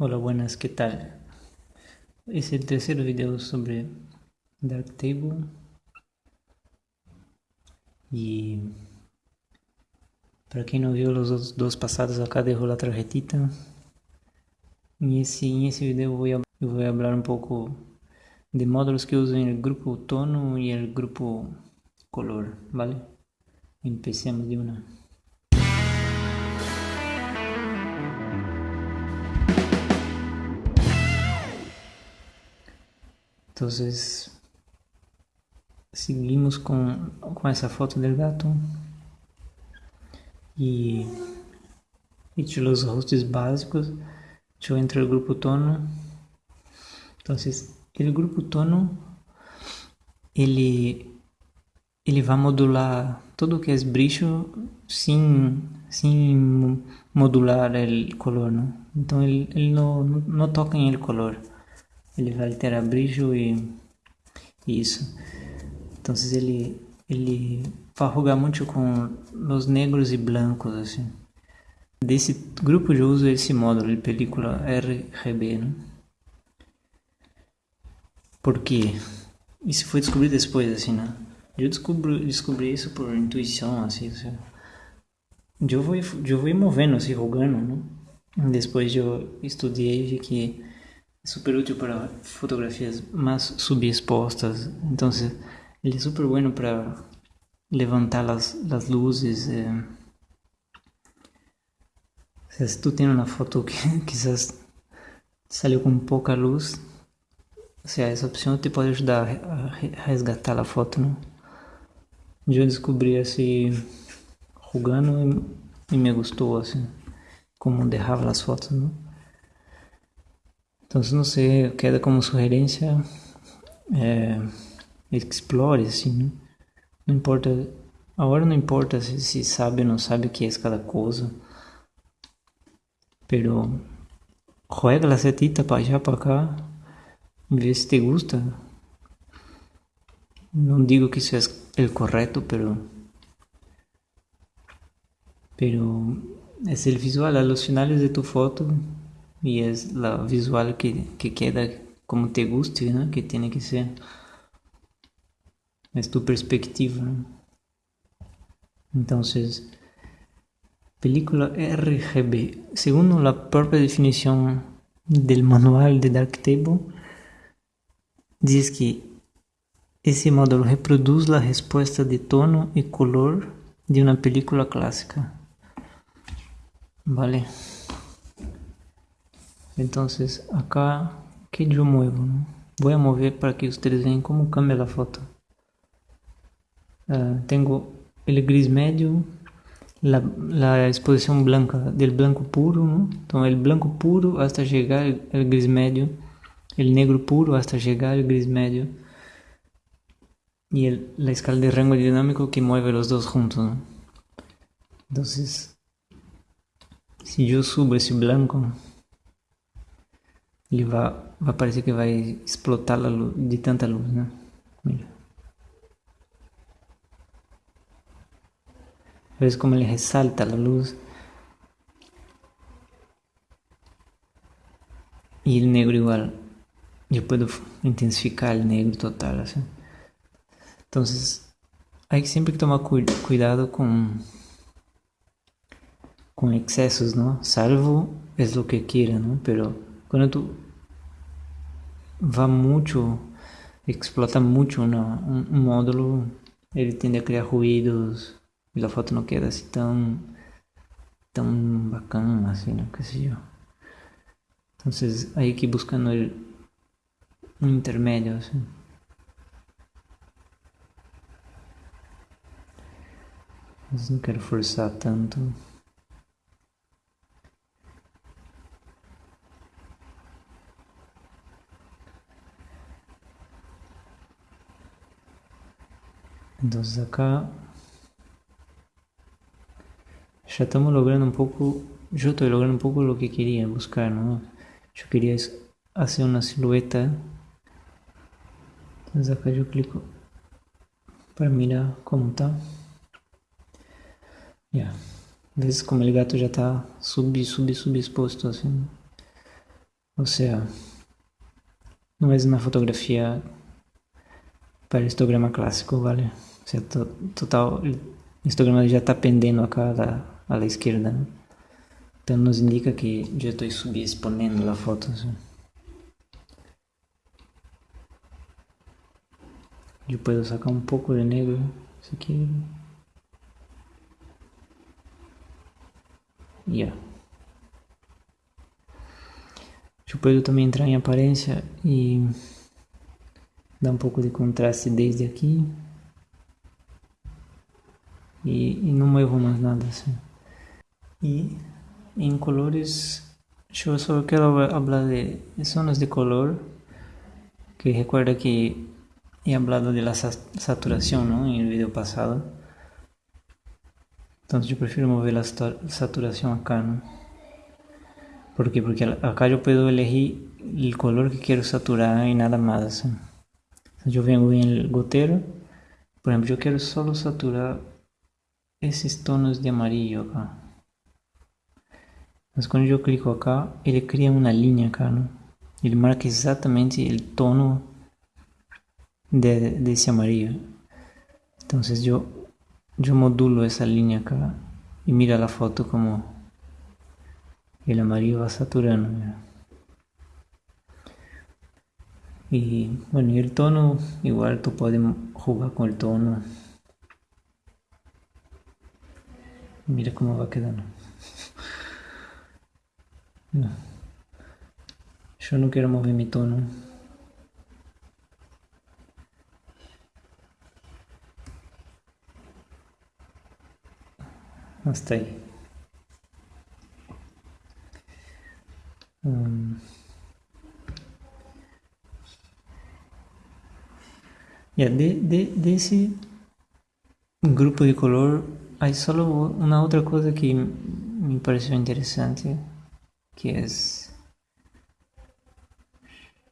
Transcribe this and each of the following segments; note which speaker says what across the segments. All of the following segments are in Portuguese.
Speaker 1: Hola, buenas, ¿qué tal? Es el tercer video sobre Darktable y para quien no vio los dos, dos pasados acá dejo la tarjetita y ese, en ese video voy a, voy a hablar un poco de módulos que uso en el grupo tono y el grupo color, ¿vale? Empecemos de una. Entonces, seguimos con, con esa foto del gato y hecho los ajustes básicos. Yo entro al grupo tono. Entonces, el grupo tono, ele, ele vai modular tudo que é brilho sem, sem modular o color, não? Então ele, ele não, não toca em el color. Ele vai alterar brilho e, isso. Então ele, ele jogar muito com os negros e blancos, assim. Desse grupo eu uso esse módulo de película RGB, né? Porque isso foi descobrido depois, assim, né? Eu descobri, descobri isso por intuição, assim, assim. Eu vou, eu vou movendo, assim, rogando, né? Depois eu estudei vi que super útil para fotografias mais subexpostas. Então, ele é super bueno para levantar as, as luzes. Eh. Se tu tens uma foto que quizás saiu com pouca luz, essa opção te pode ajudar a resgatar a foto? Eu descobri assim, jogando e me gostou assim, como derrava as fotos? Então, não sei, queda como sugerência, é, explore assim, não importa, a hora não importa se sabe ou não sabe o que é cada coisa, pero juega la setita para allá, para cá, vê se te gusta. Não digo que isso é o correto, pero pero es el visual a los finales de tu foto y es la visual que, que queda como te guste, ¿no? que tiene que ser. Es tu perspectiva. ¿no? Entonces, película RGB. Según la propia definición del manual de Darktable, dice que ese módulo reproduce la respuesta de tono y color de una película clásica. Vale. Entonces acá que yo muevo, ¿no? a mover para que ustedes vean cómo cambia la foto. Uh, tengo el gris medio, la, la, exposición blanca del blanco puro, ¿no? Entonces el blanco puro hasta llegar al gris medio, el negro puro hasta llegar al gris medio el, la escala de rango dinámico que mueve los dos juntos. ¿no? Entonces, si yo subo ese blanco, ele vai, vai parecer que vai explotar de tanta luz, né? ¿Ves como ele ressalta a luz? E o negro igual. Eu posso intensificar o negro total, assim. Então, que sempre que tomar cu cuidado com com excessos, não? Salvo é o que quiera, não? Pero quando tu vai muito, explota muito um, módulo, ele tende a criar ruídos e a foto não queda assim tão, tão bacana, assim, não que eu. Então, aí que buscando um intermédio, assim. Mas não quero forçar tanto. Entonces acá ya estamos logrando un poco, yo estoy logrando un poco lo que quería buscar, ¿no? Yo quería hacer una silueta. Entonces acá yo clico para mirar cómo está. Ya, ves como el gato ya está sub, sub, subexpuesto así. O sea, no es una fotografía para histograma clássico, ¿vale? To, total, histograma já está pendendo a la, a la izquierda, ¿no? Então nos indica que já estou subexponendo a foto. Assim. Eu posso sacar um pouco de negro. Isso aqui. Yeah. Eu posso também entrar em aparência e dar um pouco de contraste desde aqui. E, e não movo mais nada assim. E em colores, eu só quero falar de zonas de color, que recuerda que he hablado de la saturación ¿no? en el video pasado. Entonces yo prefiero mover la saturación acá, ¿no? ¿Por qué? Porque acá yo puedo elegir el color que quiero saturar y nada más. Entonces yo vengo en el gotero, por ejemplo, yo quiero solo saturar esses tonos de amarillo acá. Mas quando eu clico acá, ele cria uma linha acá, né? Ele marca exatamente o tono de, desse amarillo. Então, eu, eu modulo essa linha acá e mira a foto como o amarillo vai saturando. Né? E, bueno, e o tono, igual tu pode jogar com o tono. Mira como vai quedando. Yo no quiero mover mi tono. Hasta ahí. Um, yeah, de, de, de esse grupo de color, hay solo una otra cosa que me pareció interesante que es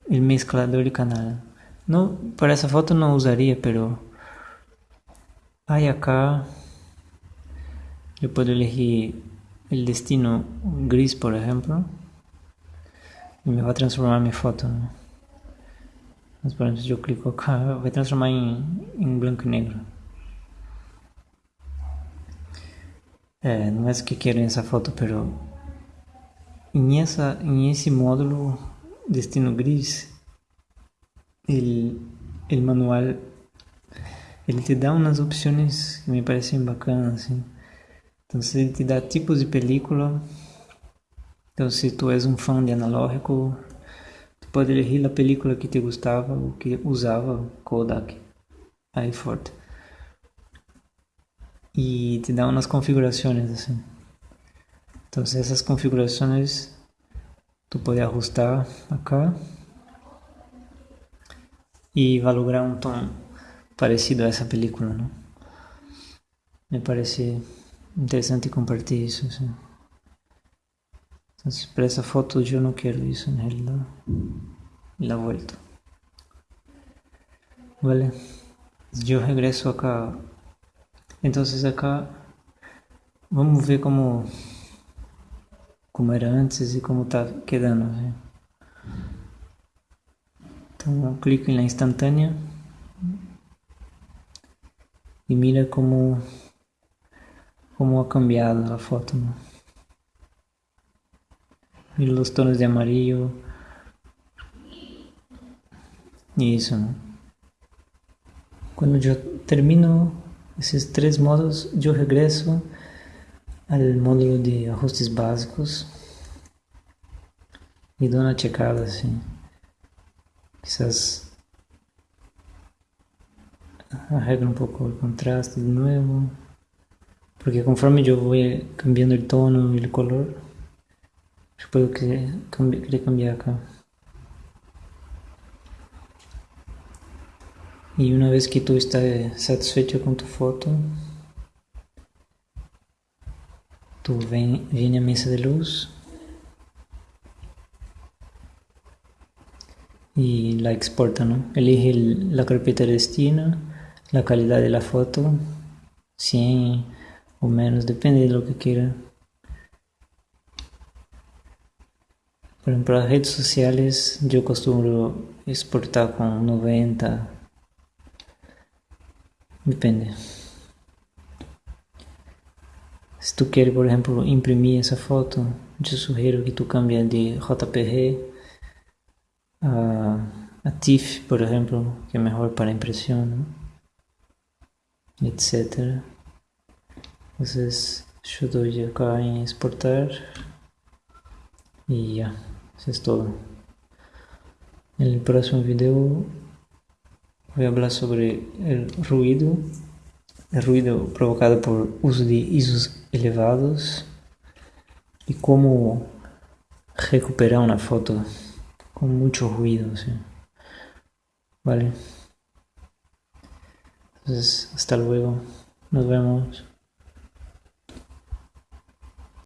Speaker 1: el mezclador de canal. No, para esa foto no usaría, pero hay acá, yo puedo elegir el destino gris, por ejemplo, y me va a transformar mi foto. Entonces, por ejemplo, si yo clico acá, va a transformar en, en blanco y negro. Eh, no es que quiero esa foto, pero em, essa, em esse módulo Destino Gris, ele, ele manual ele te dá umas opções que me parecem bacanas, assim. Então, ele te dá tipos de película. Então, se tu és um fã de analógico, tu pode elegir a película que te gostava ou que usava Kodak, aí forte. E te dá umas configurações, assim. Entonces esas configuraciones tú puedes ajustar acá y va a lograr un tono parecido a esa película, ¿no? Me parece interesante compartir eso. Entonces, para esa foto yo no quiero eso en realidad. La vuelto. Vale. Yo regreso acá. Entonces acá vamos ver cómo como era antes e como está quedando. Né? Então eu clico na instantânea e mira como como ha cambiado a foto. Né? Mira os tonos de amarillo e isso. Né? Quando eu termino esses três modos, eu regresso al módulo de ajustes básicos y doy una checada así. Quizás arreglo un poco el contraste de nuevo. Porque conforme yo voy cambiando el tono y el color, yo puedo querer cambiar acá. Y una vez que tú estás satisfecho con tu foto, tú ven, viene a mesa de luz y la exporta, ¿no? Elige la carpeta de destino, la calidad de la foto, 100 o menos, depende de lo que quiera. Pero para redes sociales yo costumbro exportar con 90. Depende. Si tú quieres, por ejemplo, imprimir esa foto, yo sugiero que tú cambies de JPG a, a TIFF, por ejemplo, que es mejor para impresión, ¿no? etc. Entonces, yo doy acá en exportar ya. Eso es todo. En el próximo video voy a hablar sobre el ruido, el ruido provocado por uso de ISOs elevados y cómo recuperar una foto con mucho ruido. Vale. Entonces, hasta luego. Nos vemos.